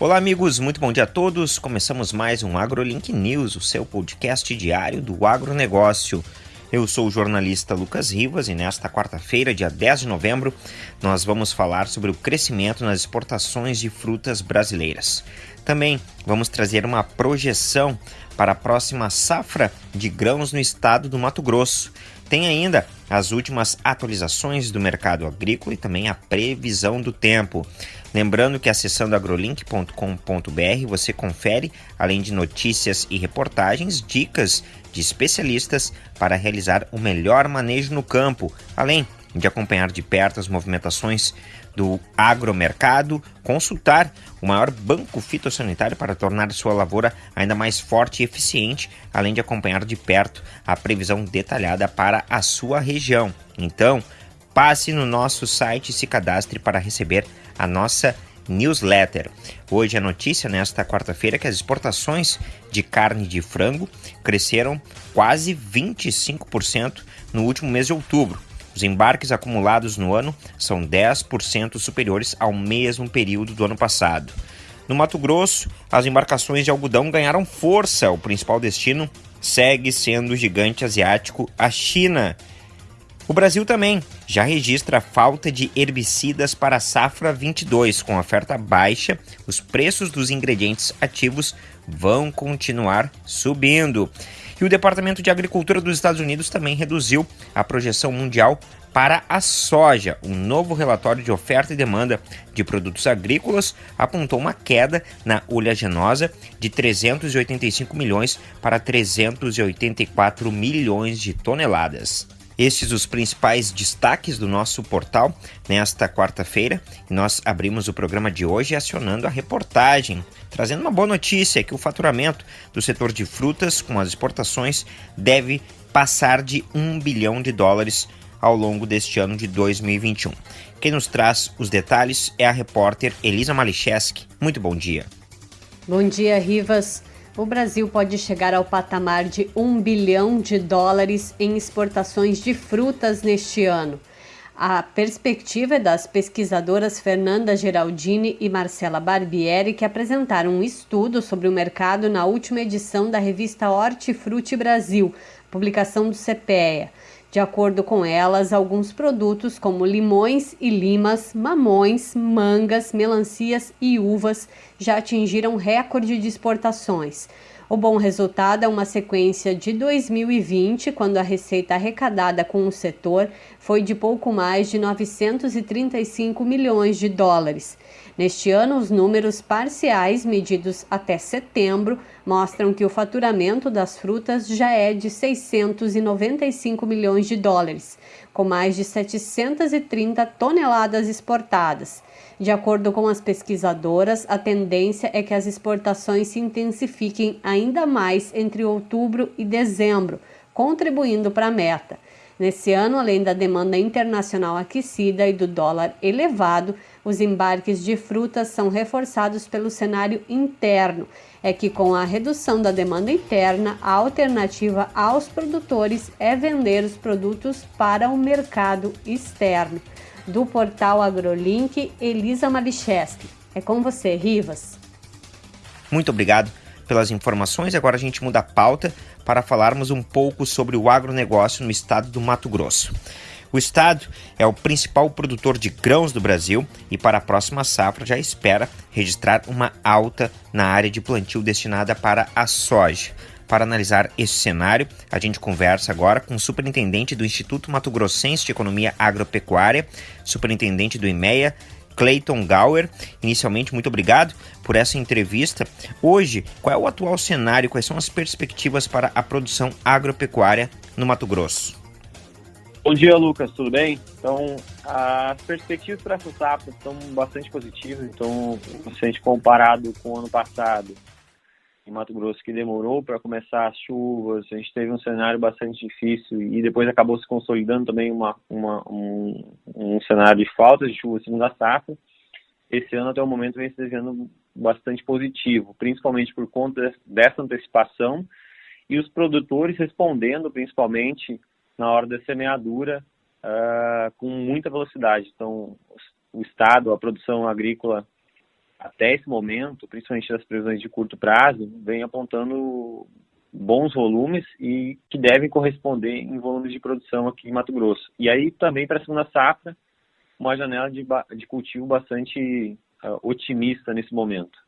Olá, amigos, muito bom dia a todos. Começamos mais um AgroLink News, o seu podcast diário do agronegócio. Eu sou o jornalista Lucas Rivas e nesta quarta-feira, dia 10 de novembro, nós vamos falar sobre o crescimento nas exportações de frutas brasileiras. Também vamos trazer uma projeção para a próxima safra de grãos no estado do Mato Grosso. Tem ainda as últimas atualizações do mercado agrícola e também a previsão do tempo. Lembrando que acessando agrolink.com.br você confere, além de notícias e reportagens, dicas de especialistas para realizar o melhor manejo no campo, além de acompanhar de perto as movimentações do agromercado, consultar o maior banco fitossanitário para tornar sua lavoura ainda mais forte e eficiente, além de acompanhar de perto a previsão detalhada para a sua região. Então, passe no nosso site e se cadastre para receber a nossa newsletter. Hoje a notícia nesta quarta-feira é que as exportações de carne de frango cresceram quase 25% no último mês de outubro. Os embarques acumulados no ano são 10% superiores ao mesmo período do ano passado. No Mato Grosso, as embarcações de algodão ganharam força. O principal destino segue sendo o gigante asiático, a China. O Brasil também já registra falta de herbicidas para a safra 22. Com oferta baixa, os preços dos ingredientes ativos vão continuar subindo. E o Departamento de Agricultura dos Estados Unidos também reduziu a projeção mundial para a soja. Um novo relatório de oferta e demanda de produtos agrícolas apontou uma queda na oleaginosa de 385 milhões para 384 milhões de toneladas. Estes os principais destaques do nosso portal nesta quarta-feira. Nós abrimos o programa de hoje acionando a reportagem, trazendo uma boa notícia que o faturamento do setor de frutas com as exportações deve passar de um bilhão de dólares ao longo deste ano de 2021. Quem nos traz os detalhes é a repórter Elisa Malicheski. Muito bom dia. Bom dia, Rivas o Brasil pode chegar ao patamar de 1 bilhão de dólares em exportações de frutas neste ano. A perspectiva é das pesquisadoras Fernanda Geraldini e Marcela Barbieri, que apresentaram um estudo sobre o mercado na última edição da revista Hortifruti Brasil, publicação do CPEA. De acordo com elas, alguns produtos como limões e limas, mamões, mangas, melancias e uvas já atingiram recorde de exportações. O bom resultado é uma sequência de 2020, quando a receita arrecadada com o setor foi de pouco mais de 935 milhões de dólares. Neste ano, os números parciais medidos até setembro mostram que o faturamento das frutas já é de 695 milhões de dólares, com mais de 730 toneladas exportadas. De acordo com as pesquisadoras, a tendência é que as exportações se intensifiquem ainda mais entre outubro e dezembro, contribuindo para a meta. Nesse ano, além da demanda internacional aquecida e do dólar elevado, os embarques de frutas são reforçados pelo cenário interno. É que, com a redução da demanda interna, a alternativa aos produtores é vender os produtos para o mercado externo. Do portal AgroLink, Elisa Malicheski. É com você, Rivas. Muito obrigado pelas informações. Agora a gente muda a pauta para falarmos um pouco sobre o agronegócio no estado do Mato Grosso. O estado é o principal produtor de grãos do Brasil e para a próxima safra já espera registrar uma alta na área de plantio destinada para a soja. Para analisar esse cenário, a gente conversa agora com o superintendente do Instituto Mato Grossense de Economia Agropecuária, superintendente do IMEA, Clayton Gower. Inicialmente, muito obrigado por essa entrevista. Hoje, qual é o atual cenário? Quais são as perspectivas para a produção agropecuária no Mato Grosso? Bom dia, Lucas, tudo bem? Então, as perspectivas para essa safra são bastante positivas. Então, se a gente comparado com o ano passado, em Mato Grosso, que demorou para começar as chuvas, a gente teve um cenário bastante difícil e depois acabou se consolidando também uma, uma um, um, cenário de falta de chuva segunda safra. Esse ano, até o momento, vem se desenhando bastante positivo, principalmente por conta dessa antecipação e os produtores respondendo, principalmente, na hora da semeadura uh, com muita velocidade. Então, o Estado, a produção agrícola até esse momento, principalmente das previsões de curto prazo, vem apontando bons volumes e que devem corresponder em volumes de produção aqui em Mato Grosso. E aí também para a segunda safra, uma janela de, de cultivo bastante uh, otimista nesse momento.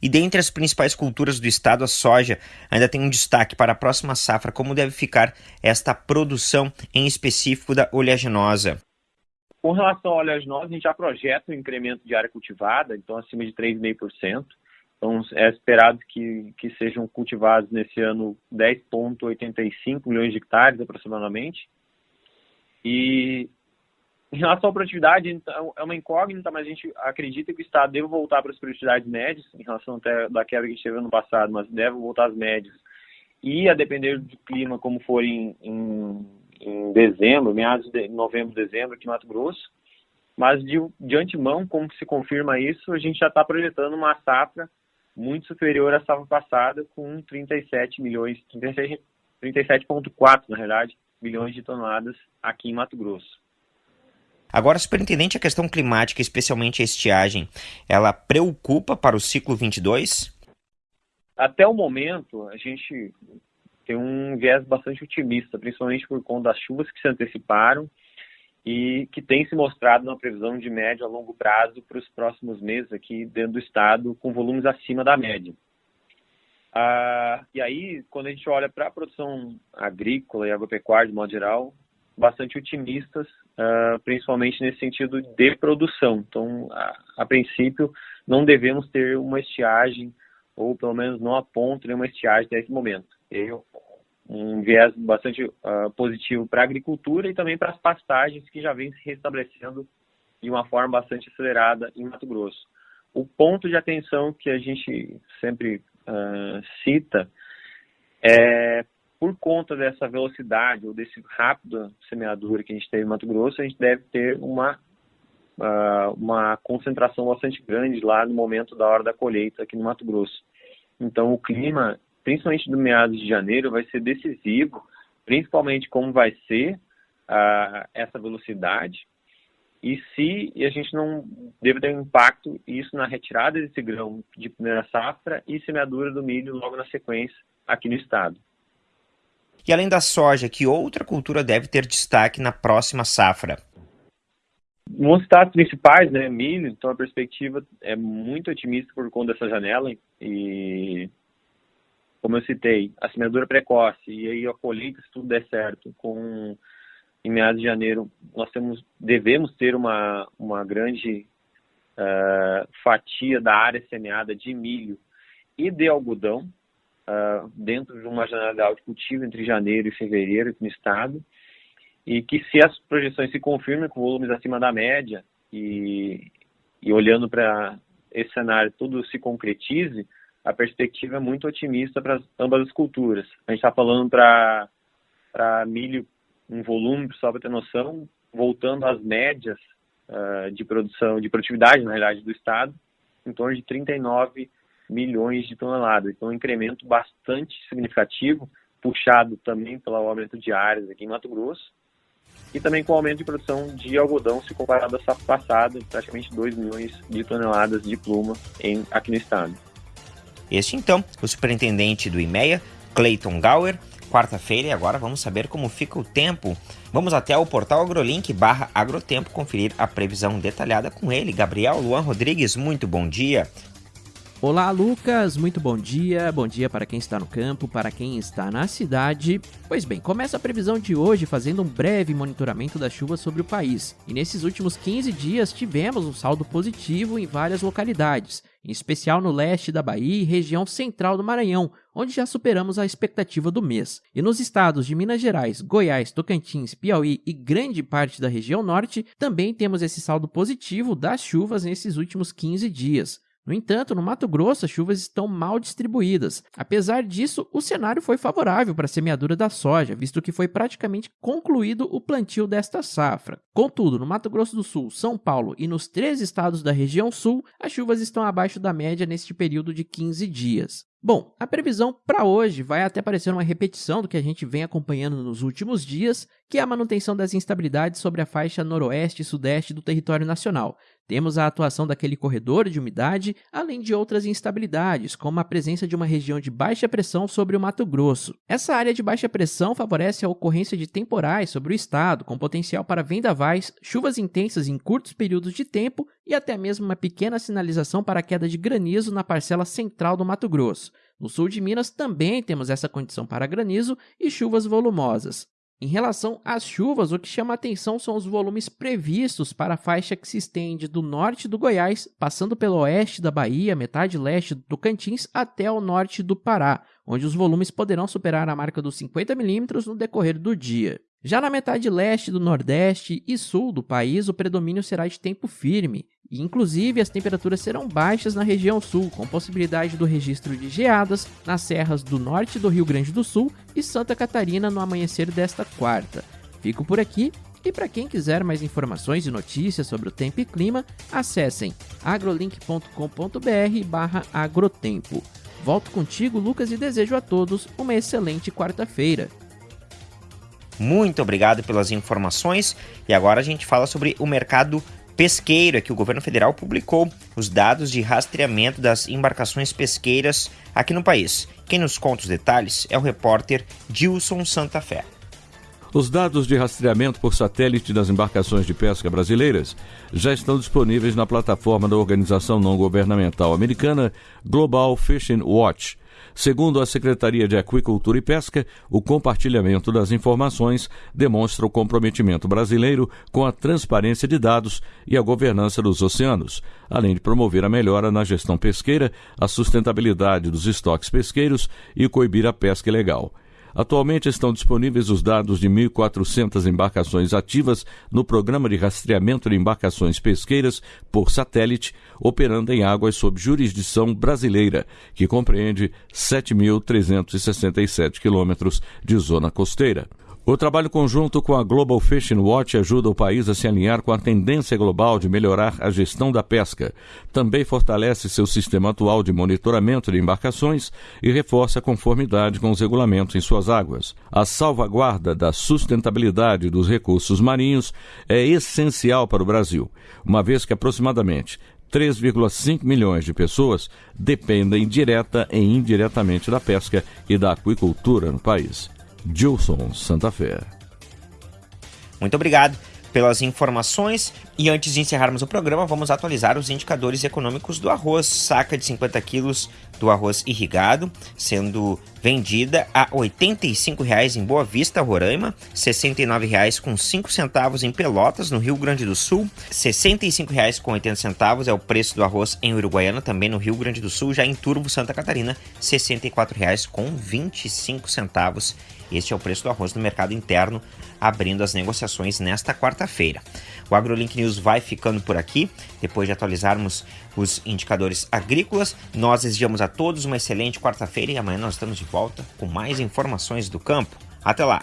E dentre as principais culturas do estado, a soja ainda tem um destaque para a próxima safra. Como deve ficar esta produção em específico da oleaginosa? Com relação à oleaginosa, a gente já projeta um incremento de área cultivada, então acima de 3,5%. Então, é esperado que, que sejam cultivados nesse ano 10,85 milhões de hectares aproximadamente. E em relação à produtividade, então, é uma incógnita, mas a gente acredita que o Estado deve voltar para as produtividades médias, em relação até da queda que a gente teve ano passado, mas deve voltar às médias. E a depender do clima, como for em, em, em dezembro, meados de novembro, dezembro, aqui em Mato Grosso. Mas de, de antemão, como se confirma isso, a gente já está projetando uma safra muito superior à safra passada, com 37 milhões, 37,4 37 na realidade, milhões de toneladas aqui em Mato Grosso. Agora, superintendente, a questão climática, especialmente a estiagem, ela preocupa para o ciclo 22? Até o momento, a gente tem um viés bastante otimista, principalmente por conta das chuvas que se anteciparam e que tem se mostrado na previsão de médio a longo prazo para os próximos meses aqui dentro do estado, com volumes acima da média. Ah, e aí, quando a gente olha para a produção agrícola e agropecuária de modo geral, bastante otimistas, ah, principalmente nesse sentido de produção. Então, a, a, princípio, não devemos ter uma estiagem, ou pelo menos não aponta nenhuma estiagem nesse momento. Um viés bastante uh, positivo para a agricultura e também para as pastagens que já vêm se restabelecendo de uma forma bastante acelerada em Mato Grosso. O ponto de atenção que a gente sempre uh, cita é por conta dessa velocidade ou desse rápido semeadura que a gente teve em Mato Grosso, a gente deve ter uma uh, uma concentração bastante grande lá no momento da hora da colheita aqui no Mato Grosso. Então o clima principalmente do meados de janeiro, vai ser decisivo, principalmente como vai ser uh, essa velocidade e se a gente não deve ter um impacto isso na retirada desse grão de primeira safra e semeadura do milho logo na sequência aqui no estado. E além da soja, que outra cultura deve ter destaque na próxima safra? Nos estados principais, né, milho, então a perspectiva é muito otimista por conta dessa janela e como eu citei, a semeadura precoce e aí a colheita, se tudo der certo, com em meados de janeiro, nós temos, devemos ter uma, uma grande uh, fatia da área semeada de milho e de algodão, uh, dentro de uma janela de cultivo entre janeiro e fevereiro no estado, e que se as projeções se confirmem com volumes acima da média e, e olhando para esse cenário tudo se concretize, a perspectiva é muito otimista para ambas as culturas. A gente está falando para milho um volume, só para ter noção, voltando às médias uh, de produção, de produtividade, na realidade, do Estado, em torno de 39 milhões de toneladas. Então, um incremento bastante significativo, puxado também pelo aumento de áreas aqui em Mato Grosso, e também com o aumento de produção de algodão, se comparado à safra passada, praticamente 2 milhões de toneladas de pluma em, aqui no estado. Este então, o superintendente do IMEA, Clayton Gower, quarta-feira e agora vamos saber como fica o tempo. Vamos até o portal AgroLink barra Agrotempo conferir a previsão detalhada com ele, Gabriel Luan Rodrigues. Muito bom dia. Olá, Lucas, muito bom dia. Bom dia para quem está no campo, para quem está na cidade. Pois bem, começa a previsão de hoje fazendo um breve monitoramento das chuvas sobre o país. E nesses últimos 15 dias tivemos um saldo positivo em várias localidades, em especial no leste da Bahia e região central do Maranhão, onde já superamos a expectativa do mês. E nos estados de Minas Gerais, Goiás, Tocantins, Piauí e grande parte da região norte, também temos esse saldo positivo das chuvas nesses últimos 15 dias. No entanto, no Mato Grosso, as chuvas estão mal distribuídas. Apesar disso, o cenário foi favorável para a semeadura da soja, visto que foi praticamente concluído o plantio desta safra. Contudo, no Mato Grosso do Sul, São Paulo e nos três estados da região sul, as chuvas estão abaixo da média neste período de 15 dias. Bom, a previsão para hoje vai até parecer uma repetição do que a gente vem acompanhando nos últimos dias, que é a manutenção das instabilidades sobre a faixa noroeste e sudeste do território nacional. Temos a atuação daquele corredor de umidade, além de outras instabilidades, como a presença de uma região de baixa pressão sobre o Mato Grosso. Essa área de baixa pressão favorece a ocorrência de temporais sobre o estado, com potencial para vendavais, chuvas intensas em curtos períodos de tempo e até mesmo uma pequena sinalização para a queda de granizo na parcela central do Mato Grosso. No sul de Minas também temos essa condição para granizo e chuvas volumosas. Em relação às chuvas, o que chama atenção são os volumes previstos para a faixa que se estende do norte do Goiás, passando pelo oeste da Bahia, metade leste do Tocantins, até o norte do Pará, onde os volumes poderão superar a marca dos 50 milímetros no decorrer do dia. Já na metade leste do Nordeste e Sul do país, o predomínio será de tempo firme, e inclusive as temperaturas serão baixas na região sul, com possibilidade do registro de geadas nas serras do norte do Rio Grande do Sul e Santa Catarina no amanhecer desta quarta. Fico por aqui e para quem quiser mais informações e notícias sobre o tempo e clima, acessem agrolink.com.br/agrotempo. Volto contigo, Lucas, e desejo a todos uma excelente quarta-feira. Muito obrigado pelas informações. E agora a gente fala sobre o mercado pesqueiro. É que o governo federal publicou os dados de rastreamento das embarcações pesqueiras aqui no país. Quem nos conta os detalhes é o repórter Dilson Santa Fé. Os dados de rastreamento por satélite das embarcações de pesca brasileiras já estão disponíveis na plataforma da organização não governamental americana Global Fishing Watch Segundo a Secretaria de Aquicultura e Pesca, o compartilhamento das informações demonstra o comprometimento brasileiro com a transparência de dados e a governança dos oceanos, além de promover a melhora na gestão pesqueira, a sustentabilidade dos estoques pesqueiros e coibir a pesca ilegal. Atualmente estão disponíveis os dados de 1.400 embarcações ativas no programa de rastreamento de embarcações pesqueiras por satélite, operando em águas sob jurisdição brasileira, que compreende 7.367 quilômetros de zona costeira. O trabalho conjunto com a Global Fishing Watch ajuda o país a se alinhar com a tendência global de melhorar a gestão da pesca. Também fortalece seu sistema atual de monitoramento de embarcações e reforça a conformidade com os regulamentos em suas águas. A salvaguarda da sustentabilidade dos recursos marinhos é essencial para o Brasil, uma vez que aproximadamente 3,5 milhões de pessoas dependem direta e indiretamente da pesca e da aquicultura no país. Gilson Santa Fé. Muito obrigado pelas informações. E antes de encerrarmos o programa, vamos atualizar os indicadores econômicos do arroz. Saca de 50 quilos do arroz irrigado, sendo vendida a R$ 85,00 em Boa Vista, Roraima, R$ 69,00 com 5 centavos em Pelotas, no Rio Grande do Sul, R$ 65,00 com 80 centavos é o preço do arroz em Uruguaiana, também no Rio Grande do Sul, já em Turvo, Santa Catarina, R$ 64,00 com 25 centavos. Este é o preço do arroz no mercado interno, abrindo as negociações nesta quarta-feira. O AgroLink News vai ficando por aqui. Depois de atualizarmos os indicadores agrícolas, nós desejamos a todos uma excelente quarta-feira e amanhã nós estamos de volta com mais informações do campo. Até lá!